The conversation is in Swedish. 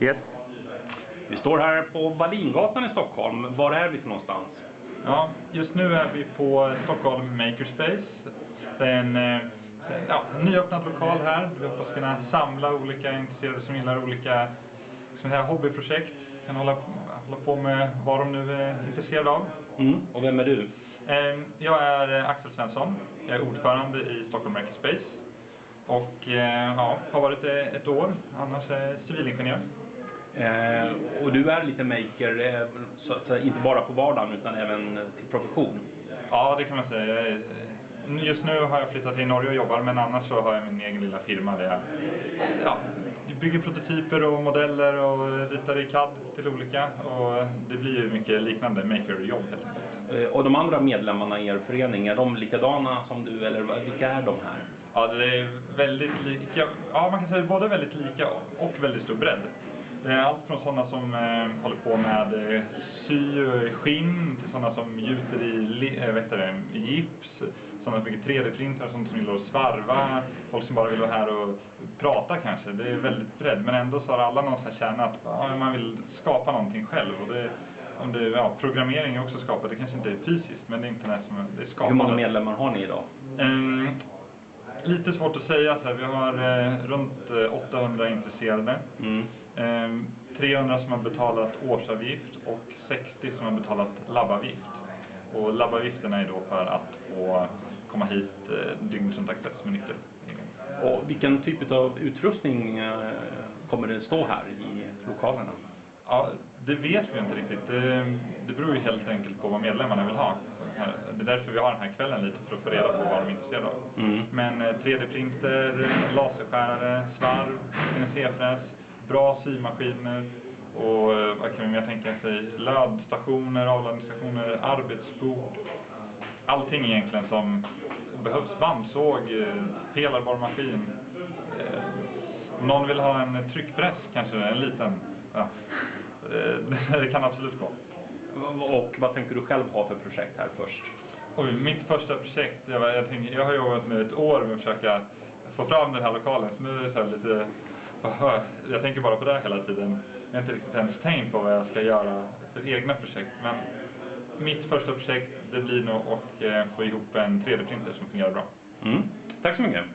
Yes. Vi står här på Wallingatan i Stockholm. Var är vi för någonstans? Ja, just nu är vi på Stockholm Makerspace. Det är en eh, ja, nyöppnad lokal här. Vi hoppas kunna samla olika intresserade som gillar olika som här, hobbyprojekt. Kan hålla, hålla på med vad de nu är intresserade av. Mm. Och vem är du? Eh, Jag är eh, Axel Svensson. Jag är ordförande i Stockholm Makerspace. Och eh, ja, har varit det ett år. Annars är civilingenjör. Eh, och du är lite maker, eh, så att säga, inte bara på vardagen utan även eh, till profession. Ja, det kan man säga. Just nu har jag flyttat till Norge och jobbar, men annars så har jag min egen lilla firma där jag ja, bygger prototyper och modeller och ritar i CAD till olika. Och det blir ju mycket liknande maker-jobb helt enkelt. Eh, och de andra medlemmarna i er förening, är de likadana som du eller vilka är de här? Ja, det är väldigt lika. Ja, man kan säga både väldigt lika och väldigt stor bredd. Det är allt från sådana som eh, håller på med eh, sy och skinn till sådana som gjuter i, eh, vet det, gips, sådana som bygger 3D-printar, sådana som gillar att svarva, folk som bara vill vara här och prata kanske. Det är väldigt bredd, men ändå så har alla någon sån här kärna att ja, man vill skapa någonting själv. Och det, om det, ja, programmering är också skapat, det kanske inte är fysiskt, men det är internet som är, det är skapat. Hur många medlemmar har ni idag? Ehm, lite svårt att säga. Så här, vi har eh, runt eh, 800 intresserade. Mm. Ehm, 300 som har betalat årsavgift och 60 som har betalat labbavgift. Och labbavgifterna är då för att få komma hit eh, dygnet runt access med nyckel. Och vilken typ av utrustning eh, kommer det stå här i lokalerna? Ja, det vet vi inte riktigt. Det, det beror ju helt enkelt på vad medlemmarna vill ha. Det är därför vi har den här kvällen lite, för att få reda på vad de är intresserade av. Mm. Men eh, 3D-printer, laserskärare, svarv, CNC-fräs, bra symaskiner och eh, vad kan vi mer tänka sig? Lödstationer, avladdningsstationer, arbetsbord. Allting egentligen som behövs. Bandsåg, eh, pelarbar maskin. Eh, om någon vill ha en tryckpress kanske, en liten. Ja. Eh, Det kan absolut gå. Och vad tänker du själv ha för projekt här först? Oj, mitt första projekt, jag, var- jag, tänker, jag har jobbat med ett år med att försöka få fram den här lokalen. Så nu är det så lite, jag tänker bara på det hela tiden. Jag har inte riktigt ens tänkt på vad jag ska göra för egna projekt. Men mitt första projekt, det blir nog att eh, få ihop en 3D-printer som fungerar bra. Mm. Tack så mycket. Tack.